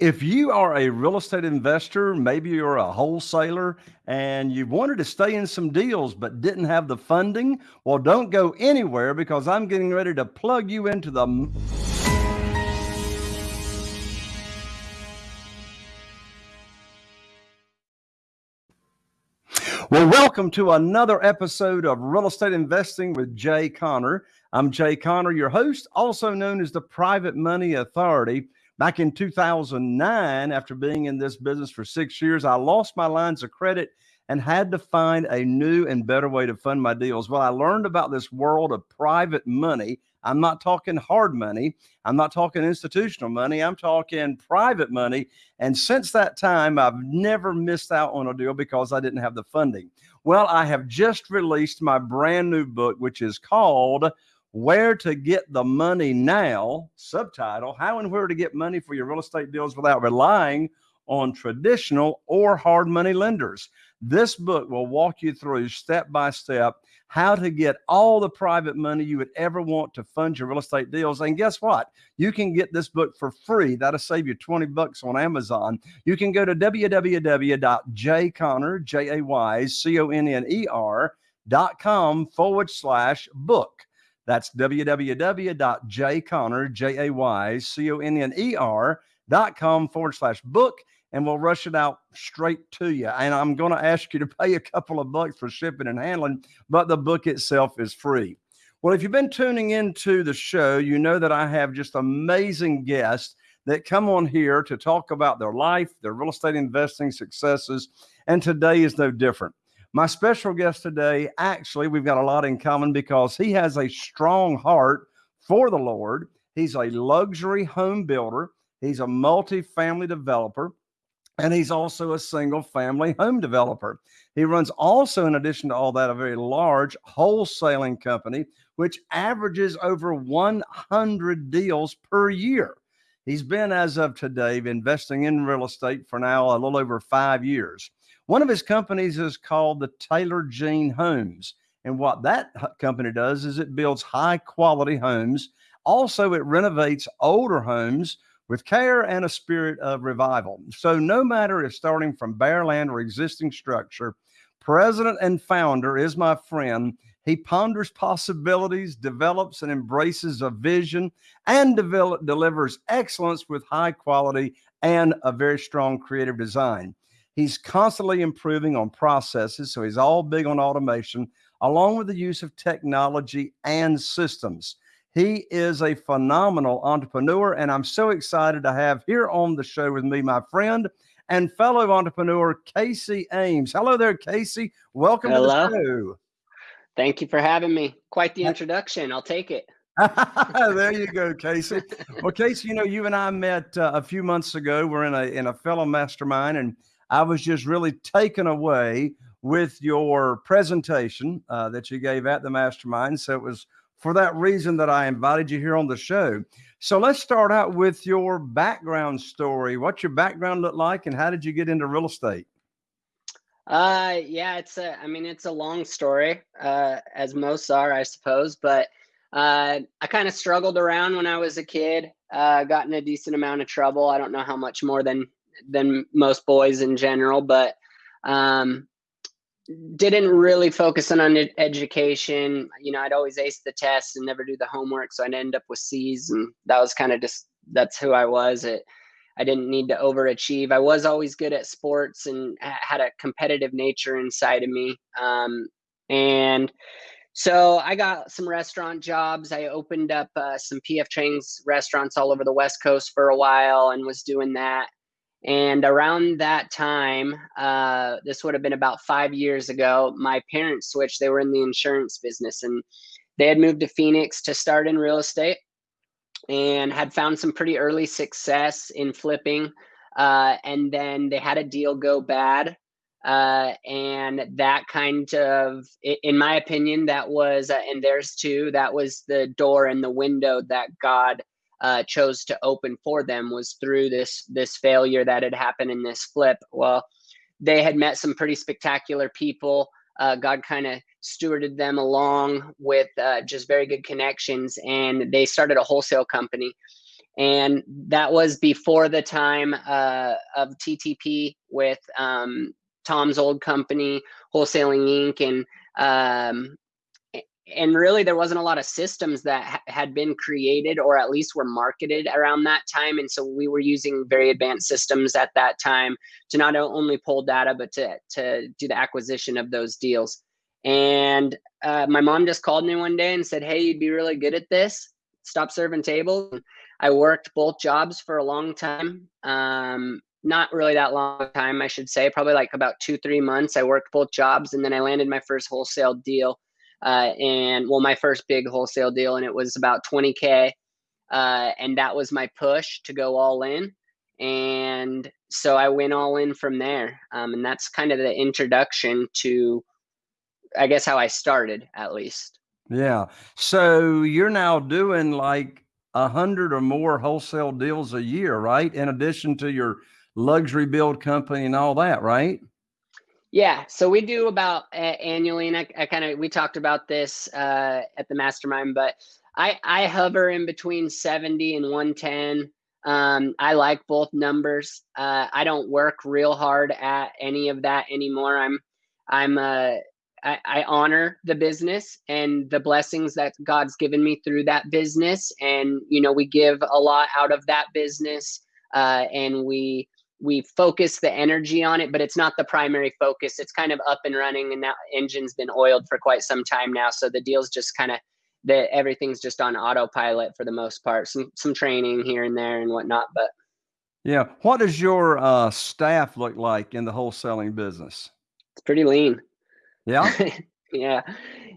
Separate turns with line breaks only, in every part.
If you are a real estate investor, maybe you're a wholesaler and you wanted to stay in some deals but didn't have the funding, well, don't go anywhere because I'm getting ready to plug you into the Well, welcome to another episode of Real Estate Investing with Jay Conner. I'm Jay Conner, your host, also known as the Private Money Authority. Back in 2009, after being in this business for six years, I lost my lines of credit and had to find a new and better way to fund my deals. Well, I learned about this world of private money. I'm not talking hard money. I'm not talking institutional money. I'm talking private money. And since that time, I've never missed out on a deal because I didn't have the funding. Well, I have just released my brand new book, which is called where to get the money now, subtitle, how and where to get money for your real estate deals without relying on traditional or hard money lenders. This book will walk you through step by step how to get all the private money you would ever want to fund your real estate deals. And guess what? You can get this book for free. That'll save you 20 bucks on Amazon. You can go to www.jayconner, J-A-Y-C-O-N-N-E-R dot com forward slash book. That's www.jayconner, forward slash book. And we'll rush it out straight to you. And I'm going to ask you to pay a couple of bucks for shipping and handling, but the book itself is free. Well, if you've been tuning into the show, you know that I have just amazing guests that come on here to talk about their life, their real estate investing successes. And today is no different. My special guest today, actually, we've got a lot in common because he has a strong heart for the Lord. He's a luxury home builder, he's a multi-family developer, and he's also a single family home developer. He runs also, in addition to all that, a very large wholesaling company, which averages over 100 deals per year. He's been, as of today, investing in real estate for now a little over five years. One of his companies is called the Taylor Jean Homes. And what that company does is it builds high quality homes. Also, it renovates older homes with care and a spirit of revival. So, no matter if starting from bare land or existing structure, president and founder is my friend. He ponders possibilities, develops and embraces a vision, and develop, delivers excellence with high quality and a very strong creative design. He's constantly improving on processes. So he's all big on automation, along with the use of technology and systems. He is a phenomenal entrepreneur, and I'm so excited to have here on the show with me my friend and fellow entrepreneur, Casey Ames. Hello there, Casey. Welcome Hello. to the show.
Thank you for having me. Quite the introduction. I'll take it.
there you go, Casey. Well, Casey, you know, you and I met uh, a few months ago. We're in a in a fellow mastermind, and I was just really taken away with your presentation uh, that you gave at the mastermind. So it was for that reason that I invited you here on the show. So let's start out with your background story. What's your background look like and how did you get into real estate?
Uh, yeah, it's a, I mean, it's a long story, uh, as most are, I suppose, but, uh, I kind of struggled around when I was a kid, uh, got in a decent amount of trouble. I don't know how much more than than most boys in general, but um, didn't really focus on, on education. You know, I'd always ace the tests and never do the homework, so I'd end up with C's, and that was kind of just that's who I was. It, I didn't need to overachieve. I was always good at sports and had a competitive nature inside of me. Um, and so I got some restaurant jobs. I opened up uh, some PF Chang's restaurants all over the West Coast for a while and was doing that. And around that time, uh, this would have been about five years ago, my parents switched. They were in the insurance business and they had moved to Phoenix to start in real estate and had found some pretty early success in flipping. Uh, and then they had a deal go bad. Uh, and that kind of, in my opinion, that was, uh, and theirs too, that was the door and the window that God uh, chose to open for them was through this this failure that had happened in this flip. Well, they had met some pretty spectacular people. Uh, God kind of stewarded them along with uh, just very good connections, and they started a wholesale company. and that was before the time uh, of TTP with um, Tom's old company, Wholesaling Inc. and um, and really there wasn't a lot of systems that ha- had been created or at least were marketed around that time and so we were using very advanced systems at that time to not only pull data but to to do the acquisition of those deals. And uh, my mom just called me one day and said hey you'd be really good at this. Stop serving tables. I worked both jobs for a long time um, not really that long time i should say probably like about two three months i worked both jobs and then i landed my first wholesale deal uh, and well my first big wholesale deal and it was about 20k uh, and that was my push to go all in. And so i went all in from there. Um, and that's kind of the introduction to i guess how i started at least.
Yeah. So you're now doing like a hundred or more wholesale deals a year right? In addition to your luxury build company and all that right
yeah, so we do about uh, annually, and I, I kind of we talked about this uh, at the mastermind, but I I hover in between seventy and one ten. Um, I like both numbers. Uh, I don't work real hard at any of that anymore. I'm I'm uh, I, I honor the business and the blessings that God's given me through that business, and you know we give a lot out of that business, uh, and we we focus the energy on it, but it's not the primary focus. It's kind of up and running, and that engine's been oiled for quite some time now. So the deal's just kind of that everything's just on autopilot for the most part. Some some training here and there and whatnot, but
yeah. What does your uh, staff look like in the wholesaling business?
It's pretty lean.
Yeah.
yeah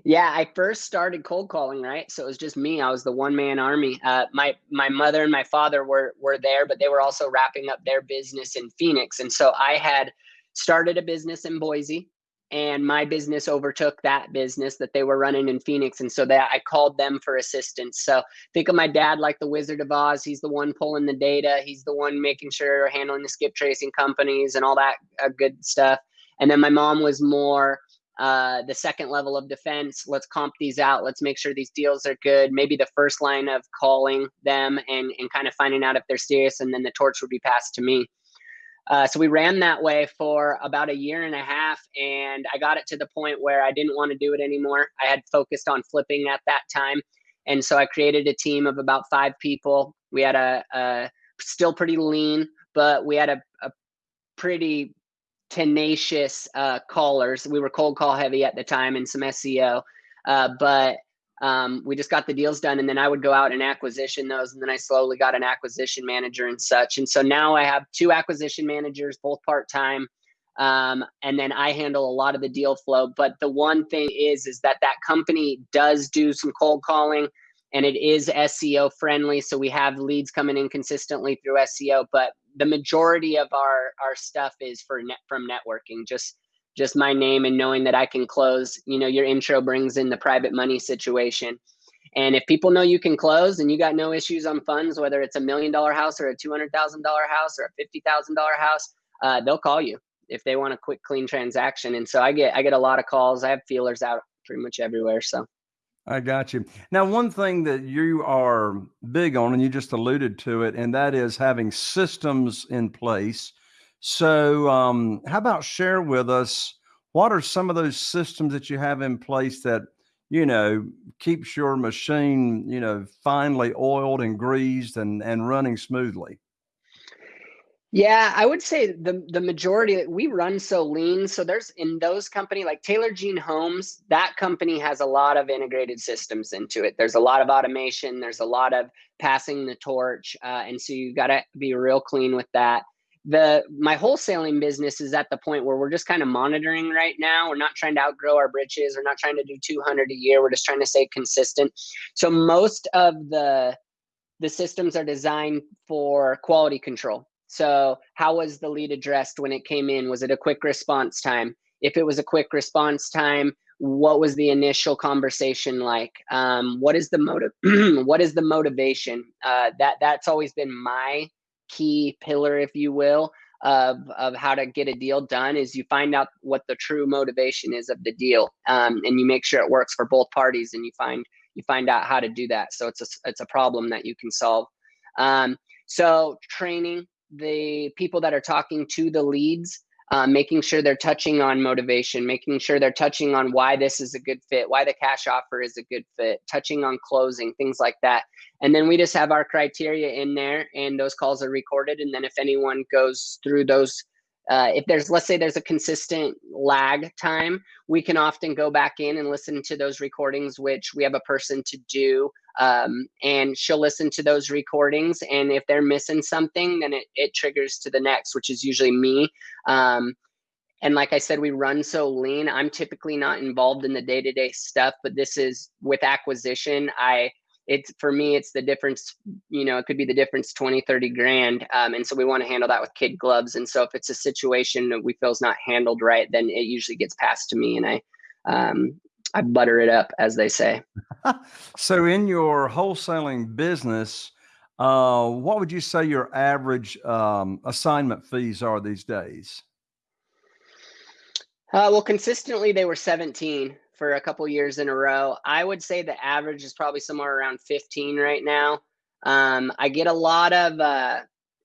yeah i first started cold calling right? So it was just me. I was the one man army. Uh, my my mother and my father were were there but they were also wrapping up their business in phoenix. And so i had started a business in boise and my business overtook that business that they were running in phoenix. And so that i called them for assistance. So think of my dad like the wizard of oz. He's the one pulling the data. He's the one making sure handling the skip tracing companies and all that uh, good stuff. And then my mom was more uh, the second level of defense. Let's comp these out. Let's make sure these deals are good. Maybe the first line of calling them and, and kind of finding out if they're serious, and then the torch would be passed to me. Uh, so we ran that way for about a year and a half, and I got it to the point where I didn't want to do it anymore. I had focused on flipping at that time, and so I created a team of about five people. We had a, a still pretty lean, but we had a, a pretty tenacious uh, callers. We were cold call heavy at the time and some SEO, uh, but um, we just got the deals done. And then I would go out and acquisition those. And then I slowly got an acquisition manager and such. And so now I have two acquisition managers, both part time. Um, and then I handle a lot of the deal flow. But the one thing is, is that that company does do some cold calling and it is SEO friendly. So we have leads coming in consistently through SEO, but the majority of our our stuff is for net from networking just just my name and knowing that i can close you know your intro brings in the private money situation. And if people know you can close and you got no issues on funds whether it's a million dollar house or a $200000 house or a $50000 house uh, they'll call you if they want a quick clean transaction. And so i get i get a lot of calls. I have feelers out pretty much everywhere so
I got you. Now, one thing that you are big on, and you just alluded to it, and that is having systems in place. So, um, how about share with us what are some of those systems that you have in place that you know keeps your machine you know finely oiled and greased and and running smoothly?
Yeah, I would say the the majority that we run so lean. So there's in those company like Taylor Jean Homes, that company has a lot of integrated systems into it. There's a lot of automation. There's a lot of passing the torch, uh, and so you got to be real clean with that. The my wholesaling business is at the point where we're just kind of monitoring right now. We're not trying to outgrow our britches. We're not trying to do 200 a year. We're just trying to stay consistent. So most of the the systems are designed for quality control so, how was the lead addressed when it came in? Was it a quick response time? If it was a quick response time, what was the initial conversation like? Um, what is the motive? what is the motivation? Uh, that that's always been my key pillar, if you will, of of how to get a deal done. Is you find out what the true motivation is of the deal, um, and you make sure it works for both parties, and you find you find out how to do that. So it's a it's a problem that you can solve. Um, so training the people that are talking to the leads, uh, making sure they're touching on motivation, making sure they're touching on why this is a good fit, why the cash offer is a good fit, touching on closing, things like that. And then we just have our criteria in there, and those calls are recorded. And then if anyone goes through those uh, if there's let's say there's a consistent lag time we can often go back in and listen to those recordings which we have a person to do um, and she'll listen to those recordings and if they're missing something then it, it triggers to the next which is usually me. Um, and like i said we run so lean. I'm typically not involved in the day-to-day stuff but this is with acquisition i it's for me it's the difference you know it could be the difference 20 30 grand um, and so we want to handle that with kid gloves and so if it's a situation that we feel is not handled right then it usually gets passed to me and i um, i butter it up as they say.
So in your wholesaling business uh, what would you say your average um, assignment fees are these days?
Uh, well consistently they were 17 for a couple years in a row. I would say the average is probably somewhere around 15 right now. Um, I get a lot of uh,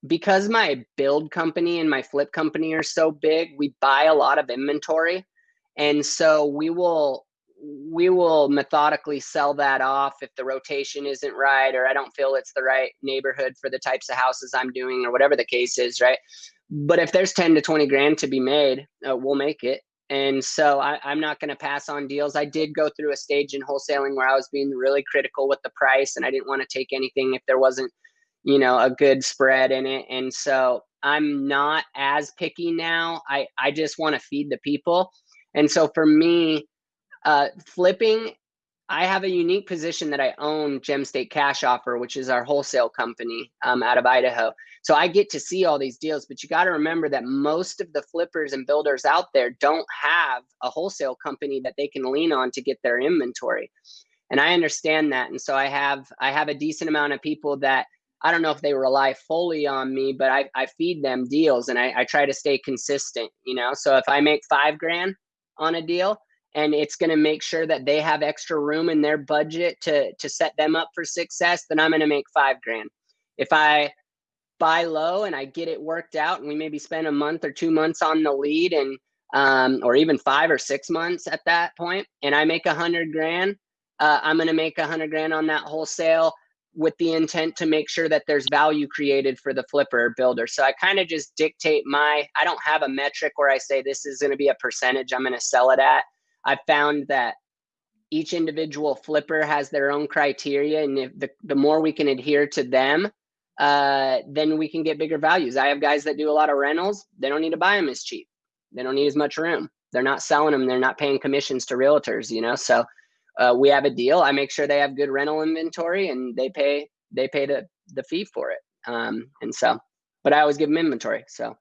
because my build company and my flip company are so big. We buy a lot of inventory, and so we will we will methodically sell that off if the rotation isn't right or I don't feel it's the right neighborhood for the types of houses I'm doing or whatever the case is, right? But if there's 10 to 20 grand to be made, uh, we'll make it. And so I, am not going to pass on deals. I did go through a stage in wholesaling where I was being really critical with the price and I didn't want to take anything if there wasn't, you know, a good spread in it. And so I'm not as picky now. I, I just want to feed the people. And so for me, uh, flipping I have a unique position that I own Gem State Cash Offer, which is our wholesale company um, out of Idaho. So I get to see all these deals, but you got to remember that most of the flippers and builders out there don't have a wholesale company that they can lean on to get their inventory. And I understand that. And so I have I have a decent amount of people that I don't know if they rely fully on me, but I, I feed them deals and I, I try to stay consistent, you know. So if I make five grand on a deal, and it's going to make sure that they have extra room in their budget to to set them up for success then i'm going to make five grand. If i buy low and i get it worked out and we maybe spend a month or two months on the lead and um, or even five or six months at that point and i make a hundred grand uh, i'm going to make a hundred grand on that wholesale with the intent to make sure that there's value created for the flipper builder. So i kind of just dictate my i don't have a metric where i say this is going to be a percentage i'm going to sell it at I found that each individual flipper has their own criteria, and if the, the more we can adhere to them, uh, then we can get bigger values. I have guys that do a lot of rentals; they don't need to buy them as cheap. They don't need as much room. They're not selling them. They're not paying commissions to realtors. You know, so uh, we have a deal. I make sure they have good rental inventory, and they pay they pay the the fee for it. Um, and so, but I always give them inventory. So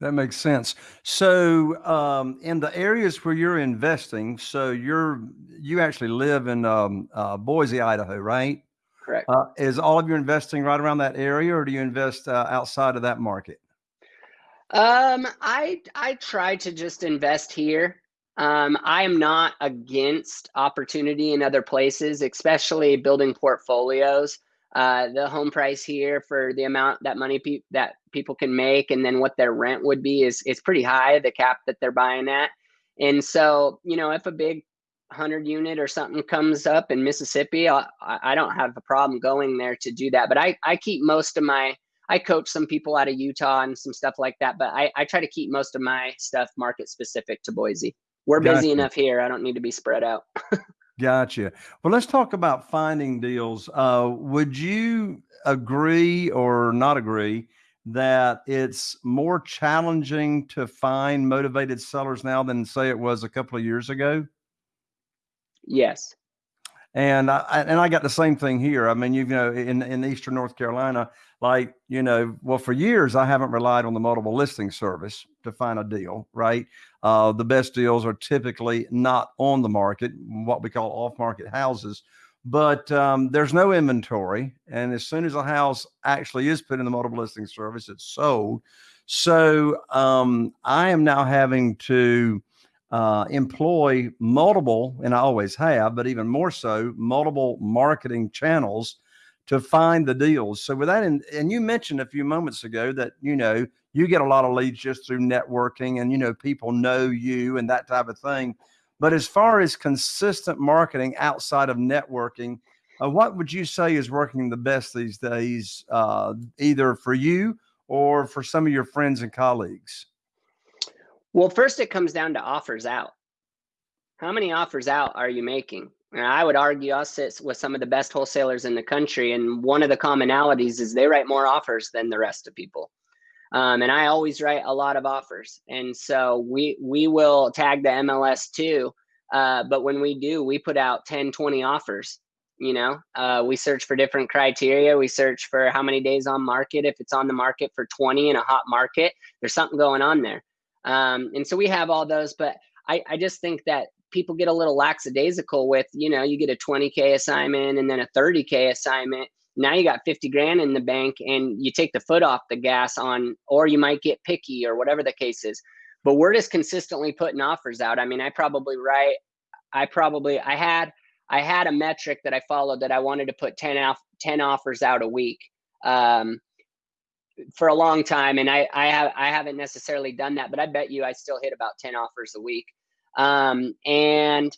that makes sense. So, um, in the areas where you're investing, so you're you actually live in um, uh, Boise, Idaho, right?
Correct.
Uh, is all of your investing right around that area, or do you invest uh, outside of that market?
Um, I I try to just invest here. Um, I am not against opportunity in other places, especially building portfolios. Uh, the home price here for the amount that money pe- that people can make and then what their rent would be is is pretty high the cap that they're buying at. And so you know if a big 100 unit or something comes up in mississippi I, I don't have a problem going there to do that. But i i keep most of my i coach some people out of utah and some stuff like that but i i try to keep most of my stuff market specific to boise. We're gotcha. busy enough here i don't need to be spread out
Gotcha. Well, let's talk about finding deals. Uh, would you agree or not agree that it's more challenging to find motivated sellers now than say it was a couple of years ago?
Yes.
And I and I got the same thing here. I mean, you know, in in Eastern North Carolina, like you know, well, for years I haven't relied on the multiple listing service to find a deal. Right, uh, the best deals are typically not on the market, what we call off-market houses. But um, there's no inventory, and as soon as a house actually is put in the multiple listing service, it's sold. So um, I am now having to uh, employ multiple, and I always have, but even more so, multiple marketing channels to find the deals. So with that, and, and you mentioned a few moments ago that, you know, you get a lot of leads just through networking and, you know, people know you and that type of thing. But as far as consistent marketing outside of networking, uh, what would you say is working the best these days, uh, either for you or for some of your friends and colleagues?
Well, first it comes down to offers out. How many offers out are you making? I would argue us with some of the best wholesalers in the country, and one of the commonalities is they write more offers than the rest of people. Um, and I always write a lot of offers, and so we we will tag the MLS too. Uh, but when we do, we put out 10, 20 offers. You know, uh, we search for different criteria. We search for how many days on market. If it's on the market for 20 in a hot market, there's something going on there. Um, and so we have all those, but I, I just think that people get a little lackadaisical with, you know, you get a 20K assignment and then a 30K assignment. Now you got 50 grand in the bank and you take the foot off the gas on, or you might get picky or whatever the case is. But we're just consistently putting offers out. I mean, I probably write, I probably, I had, I had a metric that I followed that I wanted to put 10 off 10 offers out a week. Um, for a long time and I, I have I haven't necessarily done that, but I bet you I still hit about 10 offers a week. Um, and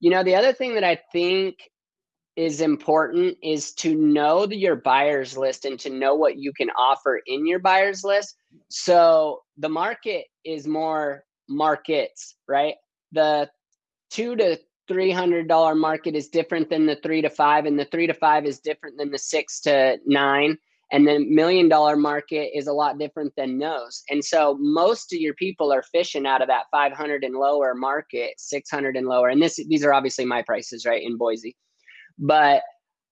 you know, the other thing that I think is important is to know the, your buyers list and to know what you can offer in your buyers list. So the market is more markets, right? The two to three hundred dollar market is different than the three to five, and the three to five is different than the six to nine and the million dollar market is a lot different than those. And so most of your people are fishing out of that 500 and lower market 600 and lower. And this these are obviously my prices right in boise. But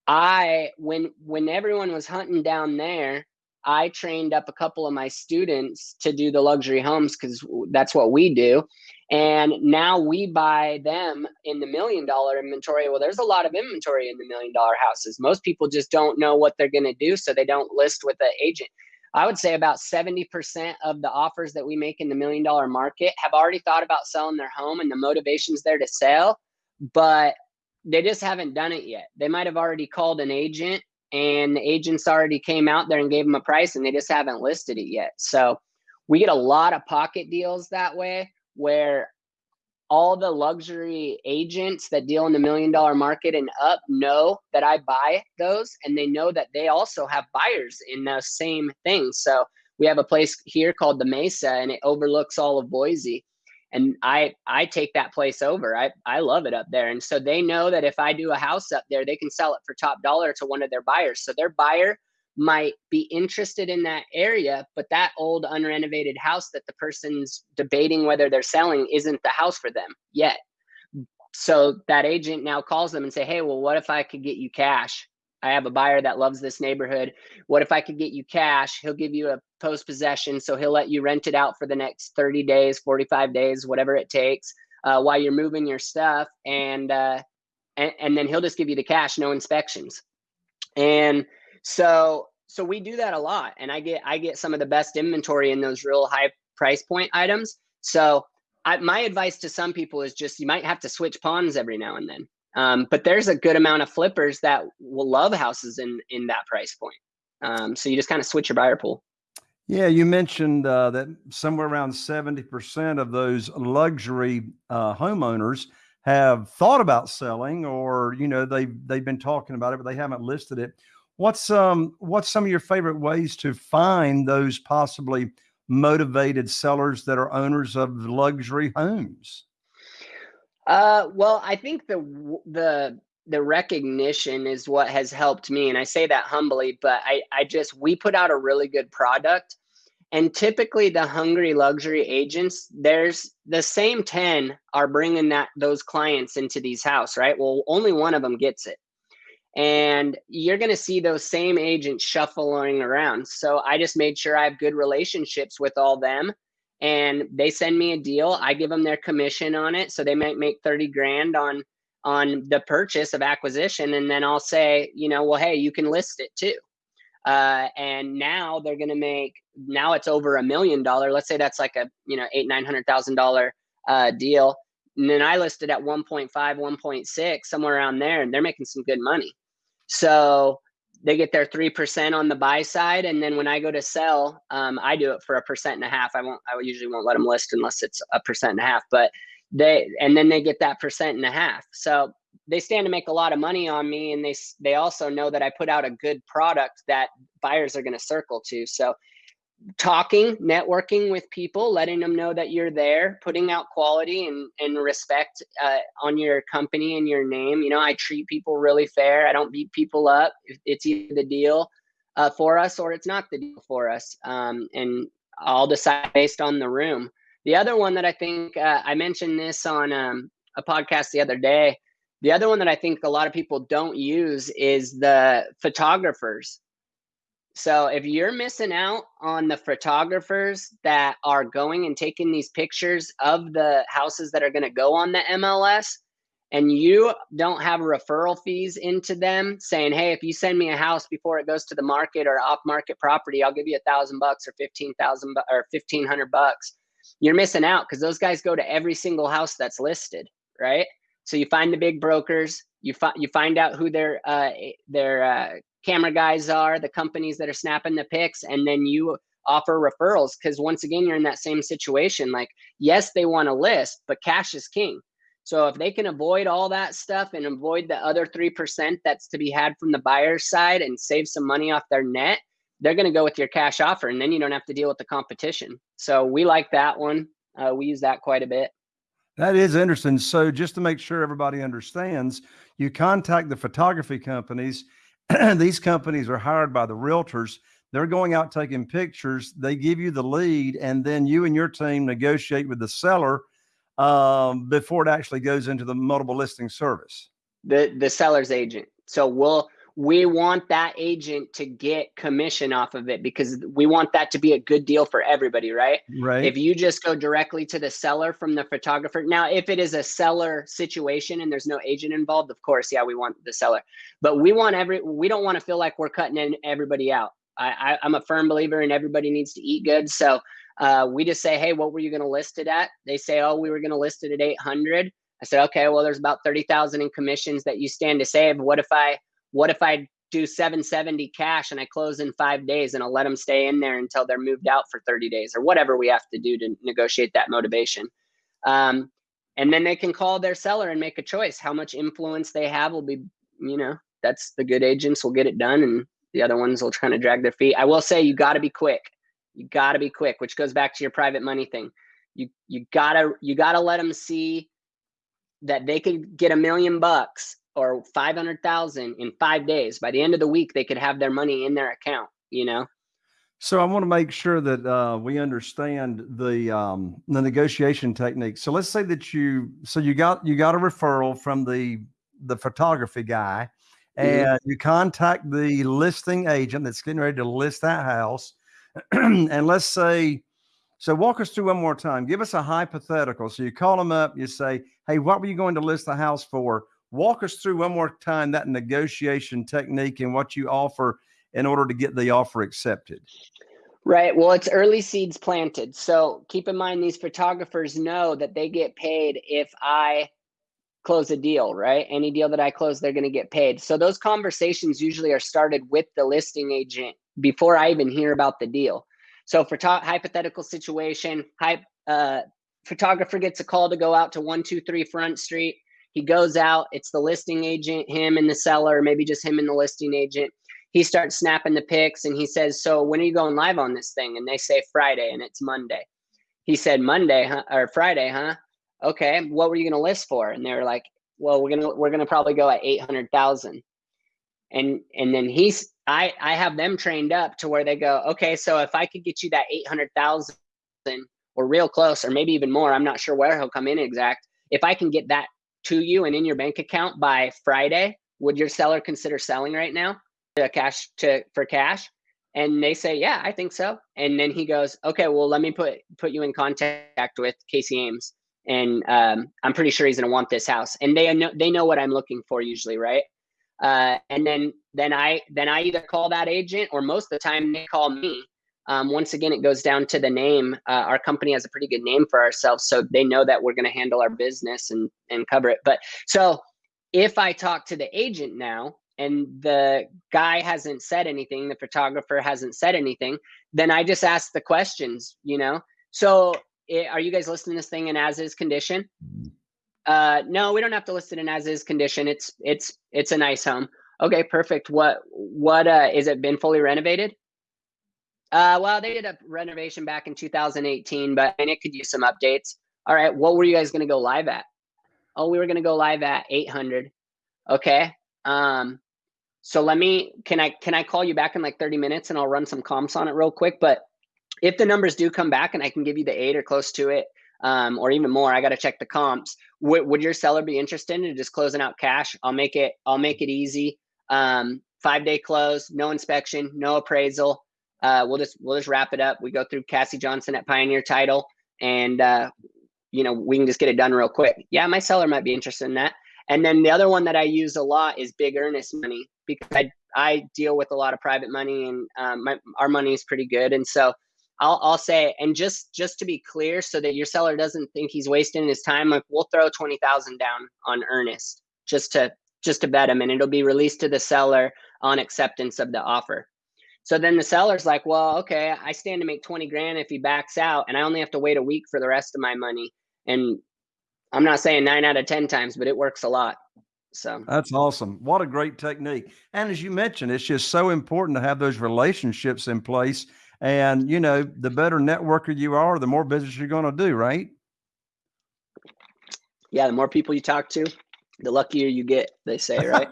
i when when everyone was hunting down there i trained up a couple of my students to do the luxury homes because that's what we do and now we buy them in the million dollar inventory. Well, there's a lot of inventory in the million dollar houses. Most people just don't know what they're going to do, so they don't list with the agent. I would say about 70% of the offers that we make in the million dollar market have already thought about selling their home and the motivation's there to sell, but they just haven't done it yet. They might have already called an agent and the agents already came out there and gave them a price and they just haven't listed it yet. So we get a lot of pocket deals that way where all the luxury agents that deal in the million dollar market and up know that I buy those and they know that they also have buyers in those same things. So we have a place here called the Mesa and it overlooks all of Boise. And I I take that place over. I, I love it up there. And so they know that if I do a house up there, they can sell it for top dollar to one of their buyers. So their buyer might be interested in that area, but that old unrenovated house that the person's debating whether they're selling isn't the house for them yet. So that agent now calls them and say, "Hey, well, what if I could get you cash? I have a buyer that loves this neighborhood. What if I could get you cash? He'll give you a post possession, so he'll let you rent it out for the next 30 days, 45 days, whatever it takes, uh, while you're moving your stuff, and, uh, and and then he'll just give you the cash, no inspections, and so so we do that a lot, and I get I get some of the best inventory in those real high price point items. So I, my advice to some people is just you might have to switch pawns every now and then. Um, but there's a good amount of flippers that will love houses in in that price point. Um, so you just kind of switch your buyer pool.
Yeah, you mentioned uh, that somewhere around 70% of those luxury uh, homeowners have thought about selling or, you know, they've, they've been talking about it, but they haven't listed it. What's um what's some of your favorite ways to find those possibly motivated sellers that are owners of luxury homes?
Uh, well, I think the the the recognition is what has helped me, and I say that humbly. But I I just we put out a really good product, and typically the hungry luxury agents, there's the same ten are bringing that those clients into these house, right? Well, only one of them gets it and you're going to see those same agents shuffling around. So I just made sure I have good relationships with all them and they send me a deal. I give them their commission on it. So they might make 30 grand on on the purchase of acquisition and then I'll say, you know, well hey, you can list it too. Uh, and now they're going to make now it's over a million dollar. Let's say that's like a, you know, 8 900,000 dollar uh, deal. And then I listed at 1.5, 1.6, somewhere around there, and they're making some good money. So they get their three percent on the buy side, and then when I go to sell, um, I do it for a percent and a half. I won't. I usually won't let them list unless it's a percent and a half. But they and then they get that percent and a half. So they stand to make a lot of money on me, and they they also know that I put out a good product that buyers are going to circle to. So talking, networking with people, letting them know that you're there, putting out quality and, and respect uh, on your company and your name. You know, I treat people really fair. I don't beat people up. It's either the deal uh, for us or it's not the deal for us. Um, and I'll decide based on the room. The other one that I think uh, I mentioned this on um, a podcast the other day. The other one that I think a lot of people don't use is the photographers so if you're missing out on the photographers that are going and taking these pictures of the houses that are going to go on the MLS and you don't have referral fees into them saying, Hey, if you send me a house before it goes to the market or off market property, I'll give you a thousand bucks or 15,000 or 1500 bucks. You're missing out because those guys go to every single house that's listed. Right. So you find the big brokers, you find, you find out who their, uh, their, uh, camera guys are, the companies that are snapping the pics, and then you offer referrals. Because once again you're in that same situation like yes they want to list but cash is king. So if they can avoid all that stuff and avoid the other 3% that's to be had from the buyer's side and save some money off their net they're going to go with your cash offer and then you don't have to deal with the competition. So we like that one. Uh, we use that quite a bit
that is interesting so just to make sure everybody understands you contact the photography companies these companies are hired by the realtors. They're going out taking pictures. They give you the lead, and then you and your team negotiate with the seller um, before it actually goes into the multiple listing service.
The the seller's agent. So we'll we want that agent to get commission off of it because we want that to be a good deal for everybody, right?
Right.
If you just go directly to the seller from the photographer. Now, if it is a seller situation and there's no agent involved, of course, yeah, we want the seller. But we want every we don't want to feel like we're cutting in everybody out. I, I am a firm believer in everybody needs to eat good. So uh, we just say, hey, what were you going to list it at? They say, oh, we were going to list it at 800. I said, okay, well, there's about 30,000 in commissions that you stand to save. What if I what if I do 770 cash and I close in five days and I'll let them stay in there until they're moved out for 30 days or whatever we have to do to negotiate that motivation. Um, and then they can call their seller and make a choice. How much influence they have will be, you know, that's the good agents will get it done and the other ones will try to drag their feet. I will say you got to be quick. You got to be quick, which goes back to your private money thing. You you gotta you gotta let them see that they could get a million bucks or 500,000 in 5 days. By the end of the week they could have their money in their account, you know.
So I want to make sure that uh, we understand the um, the negotiation technique. So let's say that you so you got you got a referral from the the photography guy, mm-hmm. and mm-hmm. you contact the listing agent that's getting ready to list that house, and let's say, so walk us through one more time. Give us a hypothetical. So you call them up, you say, "Hey, what were you going to list the house for?" Walk us through one more time that negotiation technique and what you offer in order to get the offer accepted.
Right. Well, it's early seeds planted. So keep in mind, these photographers know that they get paid if I close a deal, right? Any deal that I close, they're going to get paid. So those conversations usually are started with the listing agent before I even hear about the deal. So for to- hypothetical situation, hy- uh, photographer gets a call to go out to 123 Front Street. He goes out, it's the listing agent, him and the seller, maybe just him and the listing agent. He starts snapping the pics and he says, So when are you going live on this thing? And they say Friday and it's Monday. He said, Monday, huh? Or Friday, huh? Okay, what were you gonna list for? And they were like, Well, we're gonna we're gonna probably go at eight hundred thousand. And and then he's I I have them trained up to where they go, okay, so if I could get you that eight hundred thousand or real close, or maybe even more, I'm not sure where he'll come in exact. If I can get that to you and in your bank account by Friday, would your seller consider selling right now to cash to for cash? And they say, yeah, I think so. And then he goes, okay, well, let me put put you in contact with Casey Ames, and um, I'm pretty sure he's gonna want this house. And they know they know what I'm looking for usually, right? Uh, and then then I then I either call that agent or most of the time they call me um, once again, it goes down to the name. Uh, our company has a pretty good name for ourselves, so they know that we're going to handle our business and and cover it. But so if I talk to the agent now, and the guy hasn't said anything, the photographer hasn't said anything, then I just ask the questions, you know. So, it, are you guys listing this thing in as is condition? Uh, no, we don't have to list it in as is condition. It's it's it's a nice home. Okay, perfect. What what uh is it been fully renovated? Uh, well, they did a renovation back in 2018, but and it could use some updates. All right, what were you guys going to go live at? Oh, we were going to go live at 800. Okay. Um, so let me can I can I call you back in like 30 minutes and I'll run some comps on it real quick. But if the numbers do come back and I can give you the eight or close to it, um, or even more, I got to check the comps. W- would your seller be interested in just closing out cash? I'll make it. I'll make it easy. Um, five day close, no inspection, no appraisal. Uh, we'll just we'll just wrap it up. We go through Cassie Johnson at Pioneer Title, and uh, you know we can just get it done real quick. Yeah, my seller might be interested in that. And then the other one that I use a lot is big earnest money because I I deal with a lot of private money and um, my, our money is pretty good, and so I'll I'll say and just just to be clear, so that your seller doesn't think he's wasting his time, like we'll throw twenty thousand down on earnest just to just to bet him, and it'll be released to the seller on acceptance of the offer. So then the seller's like, well, okay, I stand to make 20 grand if he backs out, and I only have to wait a week for the rest of my money. And I'm not saying nine out of 10 times, but it works a lot. So
that's awesome. What a great technique. And as you mentioned, it's just so important to have those relationships in place. And, you know, the better networker you are, the more business you're going to do, right?
Yeah. The more people you talk to, the luckier you get, they say, right?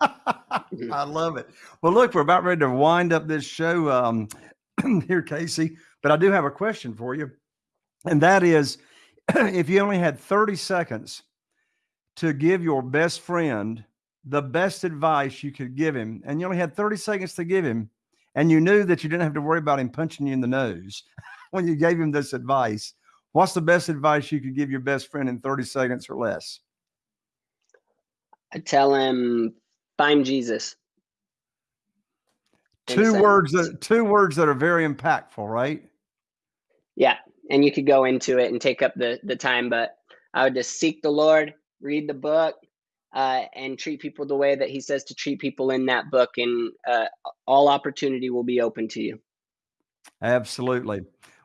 I love it. Well, look, we're about ready to wind up this show um, here, Casey, but I do have a question for you. And that is if you only had 30 seconds to give your best friend the best advice you could give him, and you only had 30 seconds to give him, and you knew that you didn't have to worry about him punching you in the nose when you gave him this advice, what's the best advice you could give your best friend in 30 seconds or less?
I tell him Find Jesus.
Two words that two words that are very impactful, right?
Yeah, and you could go into it and take up the the time, but I would just seek the Lord, read the book, uh, and treat people the way that He says to treat people in that book, and uh, all opportunity will be open to you.
Absolutely.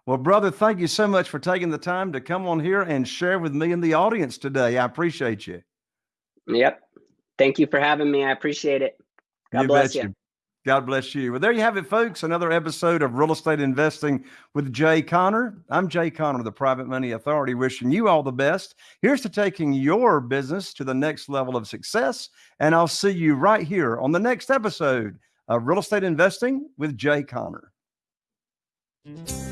Well, brother, thank you so much for taking the time to come on here and share with me and the audience today. I appreciate you.
Yep. Thank you for having me. I appreciate it. God
you
bless you. you.
God bless you. Well, there you have it, folks. Another episode of Real Estate Investing with Jay Conner. I'm Jay Conner, the Private Money Authority, wishing you all the best. Here's to taking your business to the next level of success. And I'll see you right here on the next episode of Real Estate Investing with Jay Conner. Mm-hmm.